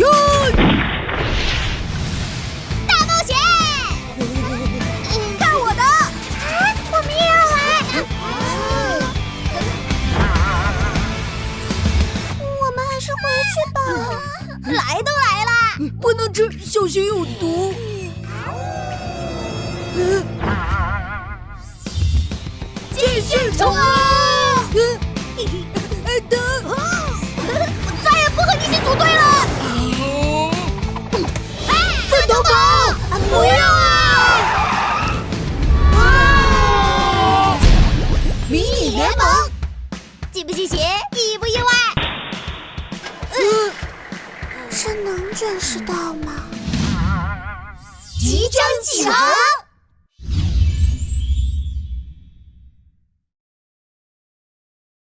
哟！大冒险！看我的！啊，我们也要来！我们还是回去吧。来都来了，不能吃，小心有毒。继续冲啊！联盟，惊不惊喜？意不意外？嗯，这能准时到吗？即将启航。